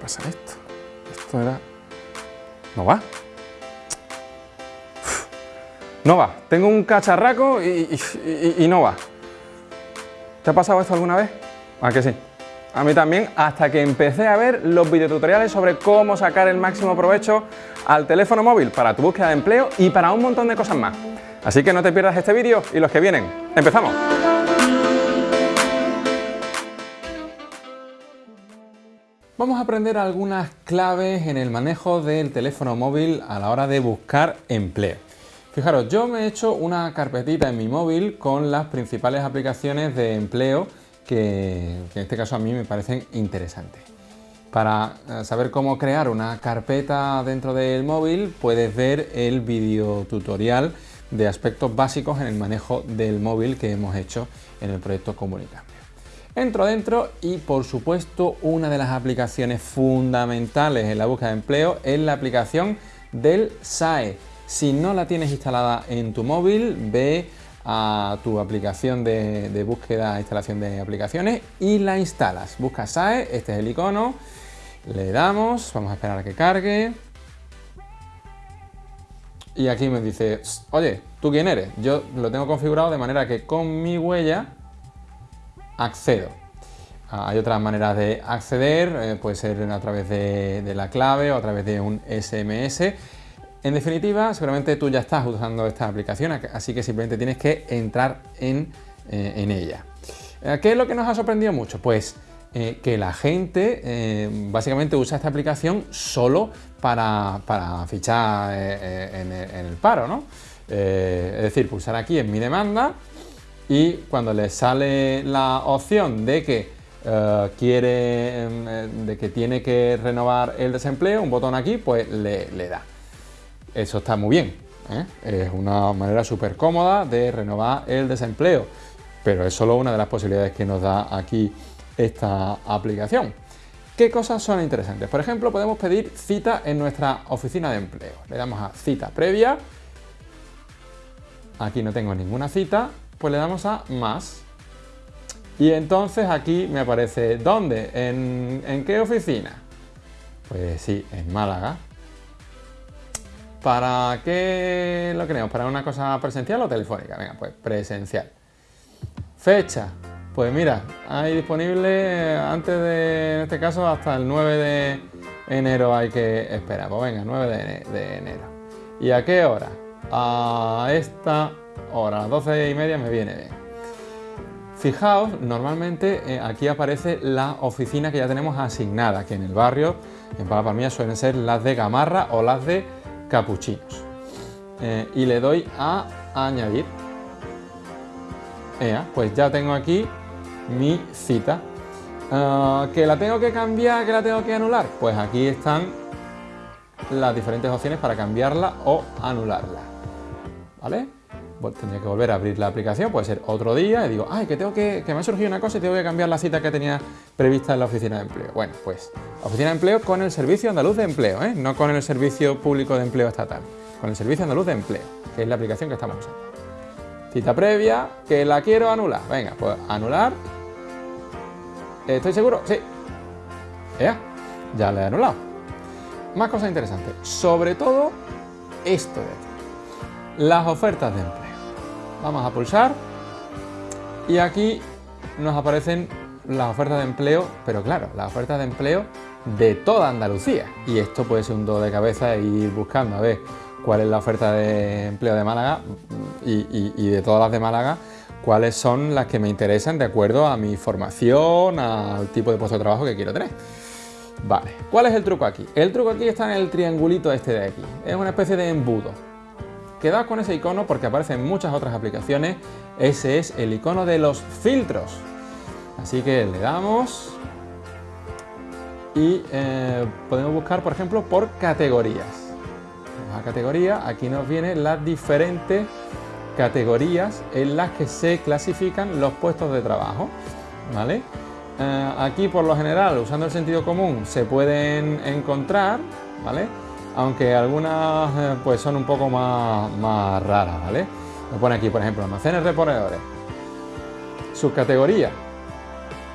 pasa esto? Esto era... No va. No va. Tengo un cacharraco y, no va. ¿Te ha pasado esto alguna vez? ¿A que sí? A mí también, hasta que empecé a ver los videotutoriales sobre cómo sacar el máximo provecho al teléfono móvil para tu búsqueda de empleo y para un montón de cosas más. Así que no te pierdas este vídeo y los que vienen. ¡Empezamos! Vamos a aprender algunas claves en el manejo del teléfono móvil a la hora de buscar empleo. Fijaros, yo me he hecho una carpetita en mi móvil con las principales aplicaciones de empleo que, en este caso a mí me parecen interesantes. Para eh, saber cómo crear una carpeta dentro del móvil puedes ver el video tutorial de aspectos básicos en el manejo del móvil que hemos hecho en el proyecto Comunicambio. Entro dentro y por supuesto una de las aplicaciones fundamentales en la búsqueda de empleo es la aplicación del SAE, si no la tienes instalada en tu móvil, ve a tu aplicación de, búsqueda e instalación de aplicaciones y la instalas. Busca SAE, este es el icono, le damos, vamos a esperar a que cargue. Y aquí me dice, oye, ¿tú quién eres? Yo lo tengo configurado de manera que con mi huella accedo. Ah, hay otras maneras de acceder, eh, puede ser a través de, la clave o a través de un SMS. En definitiva, seguramente tú ya estás usando esta aplicación, así que simplemente tienes que entrar en, eh, ella. Eh, ¿Qué es lo que nos ha sorprendido mucho? Pues que la gente básicamente usa esta aplicación solo para, fichar en, el paro, ¿no? es decir, pulsar aquí en mi demanda y cuando le sale la opción de que quiere, em, de que tiene que renovar el desempleo, un botón aquí, pues le da. Eso está muy bien, ¿eh? es una manera súper cómoda de renovar el desempleo, pero es solo una de las posibilidades que nos da aquí esta aplicación. ¿Qué cosas son interesantes? Por ejemplo, podemos pedir cita en nuestra oficina de empleo. Le damos a cita previa, aquí no tengo ninguna cita, pues le damos a más. Y entonces aquí me aparece, ¿dónde? ¿En, qué oficina? Pues sí, en Málaga. ¿Para qué lo queremos? ¿Para una cosa presencial o telefónica? Venga, pues presencial. Fecha. Pues mira, hay disponible antes de, en este caso, hasta el 9 de enero hay que esperar. Pues venga, 9 de, enero. ¿Y a qué hora? A esta hora, a las 12 y media me viene bien. Fijaos, normalmente eh, aquí aparece la oficina que ya tenemos asignada, que en el barrio, en Palapalmilla, suelen ser las de Gamarra o las de capuchinos. Eh, y le doy a añadir. pues ya tengo aquí mi cita. Ah, ¿Que la tengo que cambiar, que la tengo que anular? Pues aquí están las diferentes opciones para cambiarla o anularla. ¿Vale? Tendría que volver a abrir la aplicación, puede ser otro día, y digo, ay, que tengo que, que me ha surgido una cosa y tengo que cambiar la cita que tenía prevista en la oficina de empleo. Bueno, pues oficina de empleo con el Servicio Andaluz de Empleo, ¿eh? no con el Servicio Público de Empleo Estatal, con el Servicio Andaluz de Empleo, que es la aplicación que estamos usando. Cita previa, que la quiero anular. Venga, pues anular. ¿Estoy seguro? Sí. Ya, ya la he anulado. Más cosas interesantes, sobre todo esto de aquí, las ofertas de empleo. Vamos a pulsar y aquí nos aparecen las ofertas de empleo, pero claro, las ofertas de empleo de toda Andalucía. Y esto puede ser un do de cabeza e ir buscando a ver cuál es la oferta de empleo de Málaga y, de todas las de Málaga, cuáles son las que me interesan de acuerdo a mi formación, al tipo de puesto de trabajo que quiero tener. Vale, ¿cuál es el truco aquí? El truco aquí está en el triangulito este de aquí. Es una especie de embudo. Quedaos con ese icono porque aparece en muchas otras aplicaciones. Ese es el icono de los filtros. Así que le damos y eh, podemos buscar, por ejemplo, por categorías. Vamos a categoría, aquí nos vienen las diferentes categorías en las que se clasifican los puestos de trabajo. ¿vale? Eh, aquí, por lo general, usando el sentido común, se pueden encontrar, ¿vale? Aunque algunas eh, pues son un poco más, más raras, ¿vale? Me pone aquí, por ejemplo, almacenes reponedores. Subcategoría.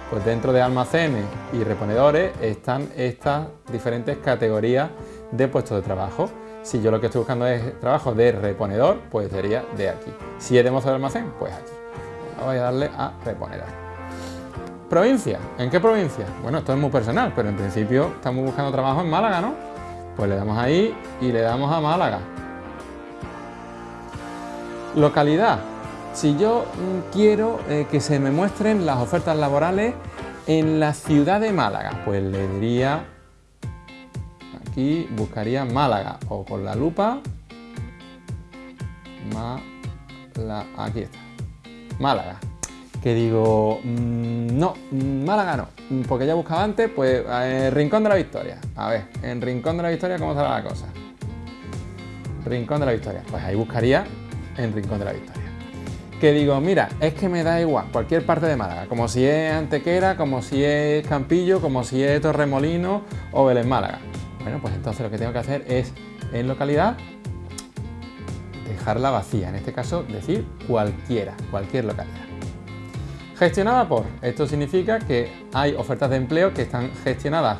pues dentro de almacenes y reponedores están estas diferentes categorías de puestos de trabajo. Si yo lo que estoy buscando es trabajo de reponedor, pues sería de aquí. Si es de mozo de almacén, pues aquí. Voy a darle a reponedor. Provincia. ¿En qué provincia? Bueno, esto es muy personal, pero en principio estamos buscando trabajo en Málaga, ¿no? Pues le damos ahí y le damos a Málaga. Localidad. Si yo mm, quiero eh, que se me muestren las ofertas laborales en la ciudad de Málaga, pues le diría, aquí buscaría Málaga o con la lupa, aquí está, Málaga. Que digo, mm, no, Málaga no, porque ya buscaba antes, pues eh, Rincón de la Victoria. A ver, en Rincón de la Victoria, ¿cómo será la cosa? Rincón de la Victoria, pues ahí buscaría en Rincón de la Victoria. Que digo, mira, es que me da igual, cualquier parte de Málaga, como si es Antequera, como si es Campillo, como si es Torremolino o Belén Málaga. Bueno, pues entonces lo que tengo que hacer es, en localidad, dejarla vacía, en este caso decir cualquiera, cualquier localidad. Gestionada por, esto significa que hay ofertas de empleo que están gestionadas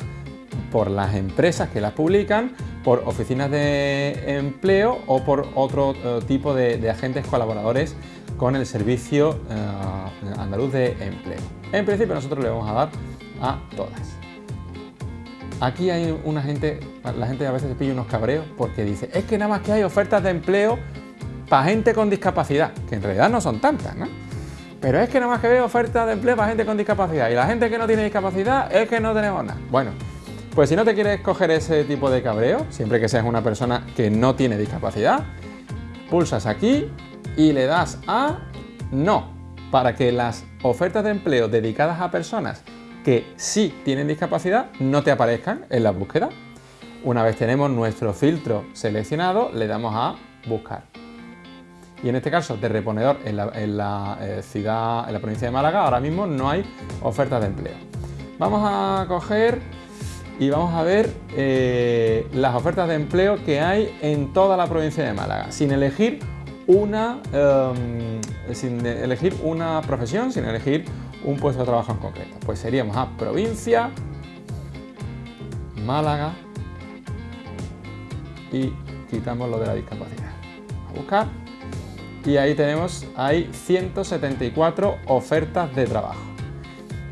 por las empresas que las publican, por oficinas de empleo o por otro eh, tipo de, agentes colaboradores con el Servicio eh, Andaluz de Empleo. En principio nosotros le vamos a dar a todas. Aquí hay una gente, la gente a veces se pilla unos cabreos porque dice, es que nada más que hay ofertas de empleo para gente con discapacidad, que en realidad no son tantas, ¿no? Pero es que nada más que veo ofertas de empleo para gente con discapacidad y la gente que no tiene discapacidad es que no tenemos nada. Bueno, pues si no te quieres coger ese tipo de cabreo, siempre que seas una persona que no tiene discapacidad, pulsas aquí y le das a no, para que las ofertas de empleo dedicadas a personas que sí tienen discapacidad no te aparezcan en la búsqueda. Una vez tenemos nuestro filtro seleccionado, le damos a buscar. Y en este caso de reponedor en la, eh, ciudad, en la provincia de Málaga, ahora mismo no hay ofertas de empleo. Vamos a coger y vamos a ver eh, las ofertas de empleo que hay en toda la provincia de Málaga, sin elegir una, em, sin elegir una profesión, sin elegir un puesto de trabajo en concreto. Pues seríamos a provincia, Málaga y quitamos lo de la discapacidad. A buscar y ahí tenemos, hay 174 ofertas de trabajo.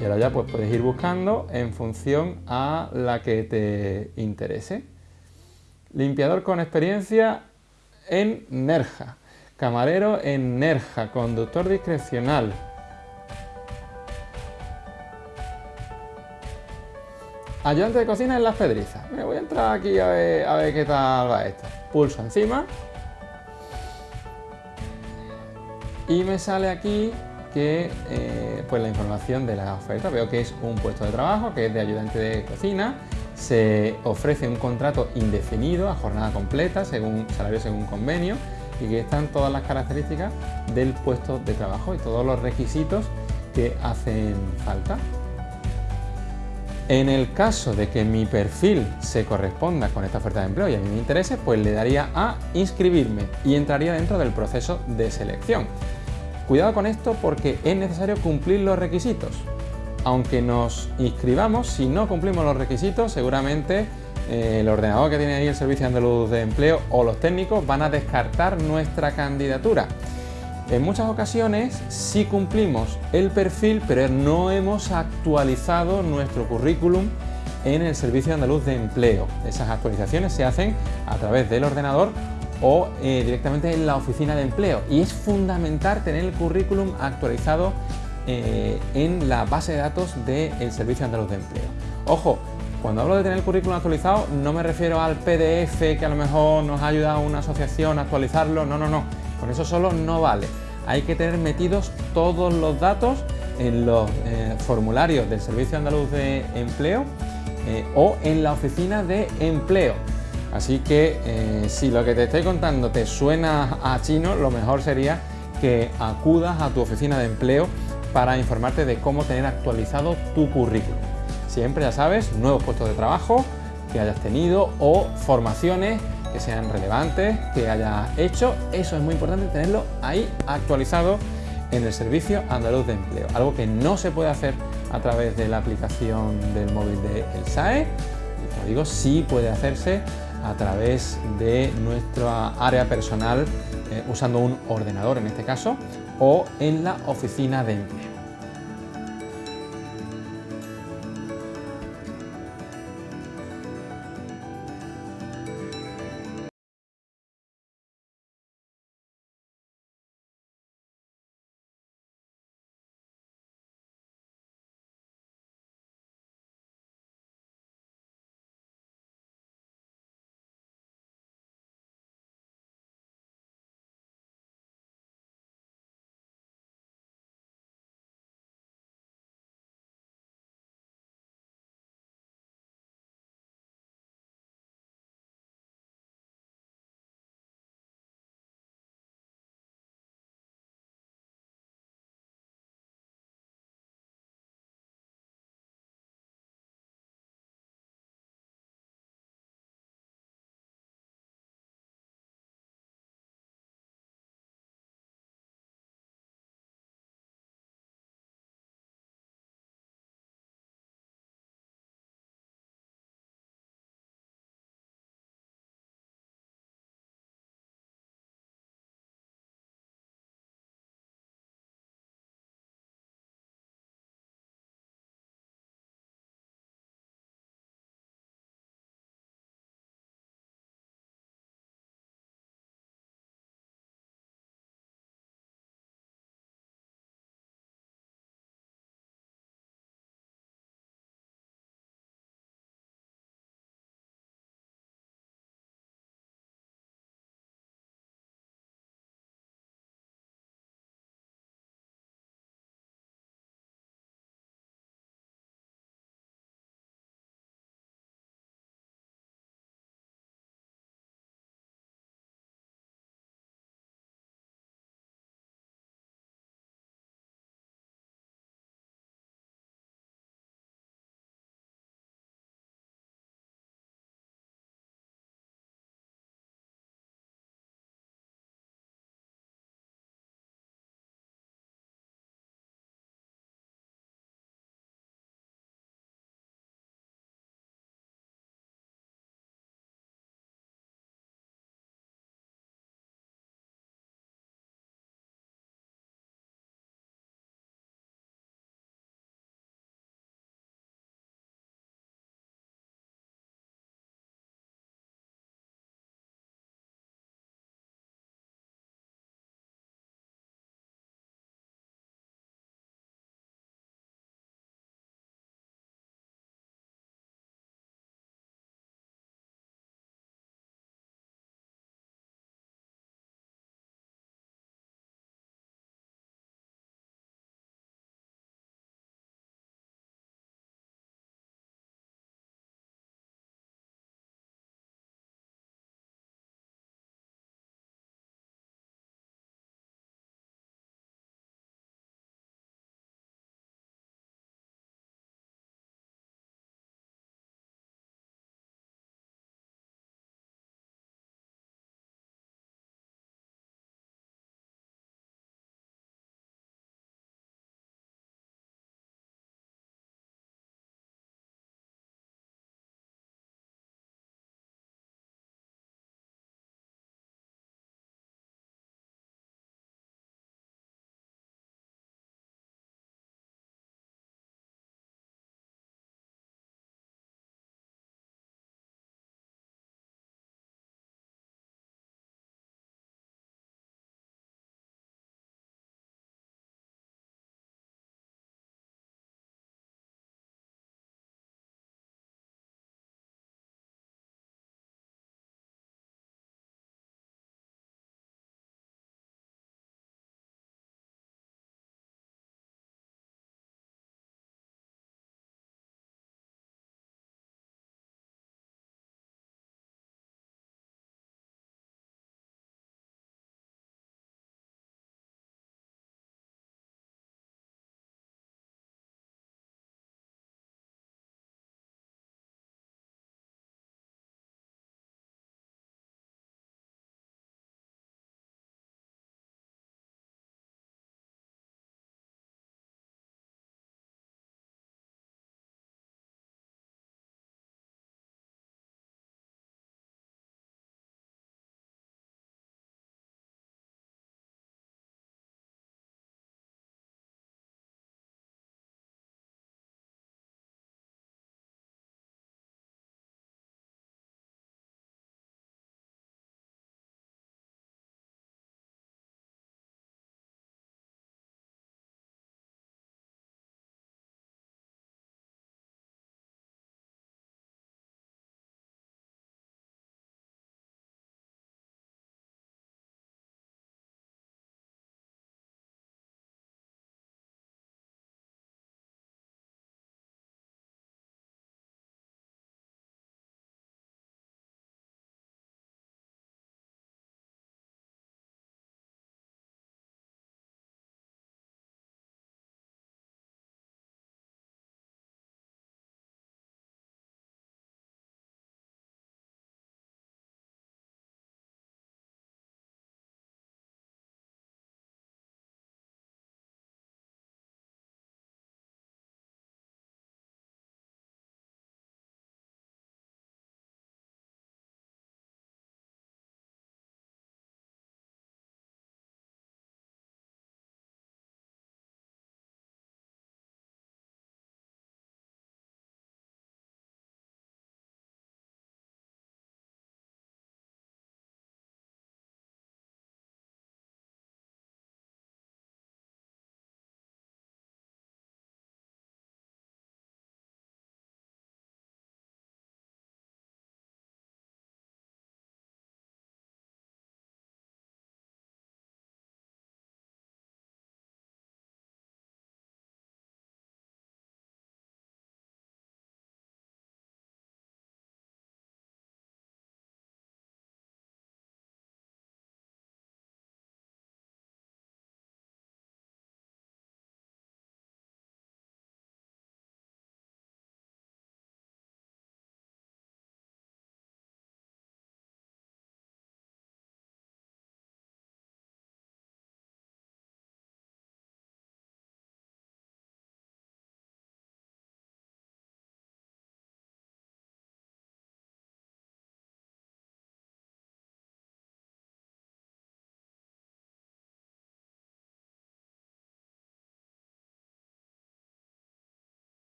Y ahora ya pues puedes ir buscando en función a la que te interese. Limpiador con experiencia en Nerja. Camarero en Nerja. Conductor discrecional. Ayudante de cocina en Las Pedrizas. Me voy a entrar aquí a ver, a ver qué tal va esto. Pulso encima. Y me sale aquí que eh, pues la información de la oferta. Veo que es un puesto de trabajo, que es de ayudante de cocina. Se ofrece un contrato indefinido a jornada completa, según salario según convenio, y que están todas las características del puesto de trabajo y todos los requisitos que hacen falta. En el caso de que mi perfil se corresponda con esta oferta de empleo y a mí me interese, pues le daría a inscribirme y entraría dentro del proceso de selección. Cuidado con esto porque es necesario cumplir los requisitos. Aunque nos inscribamos, si no cumplimos los requisitos, seguramente eh, el ordenador que tiene ahí el Servicio Andaluz de Empleo o los técnicos van a descartar nuestra candidatura. En muchas ocasiones sí cumplimos el perfil, pero no hemos actualizado nuestro currículum en el Servicio Andaluz de Empleo. Esas actualizaciones se hacen a través del ordenador o eh, directamente en la oficina de empleo. Y es fundamental tener el currículum actualizado eh, en la base de datos del Servicio Andaluz de Empleo. Ojo, cuando hablo de tener el currículum actualizado no me refiero al PDF que a lo mejor nos ha ayudado una asociación a actualizarlo, no, no, no, con eso solo no vale. Hay que tener metidos todos los datos en los eh, formularios del Servicio Andaluz de Empleo o en la oficina de empleo. Así que eh, si lo que te estoy contando te suena a chino, lo mejor sería que acudas a tu oficina de empleo para informarte de cómo tener actualizado tu currículum. Siempre, ya sabes, nuevos puestos de trabajo que hayas tenido o formaciones que sean relevantes, que hayas hecho. Eso es muy importante tenerlo ahí actualizado en el Servicio Andaluz de Empleo. Algo que no se puede hacer a través de la aplicación del móvil de El SAE. Y como digo, sí puede hacerse a través de nuestra área personal eh, usando un ordenador en este caso o en la oficina de empleo.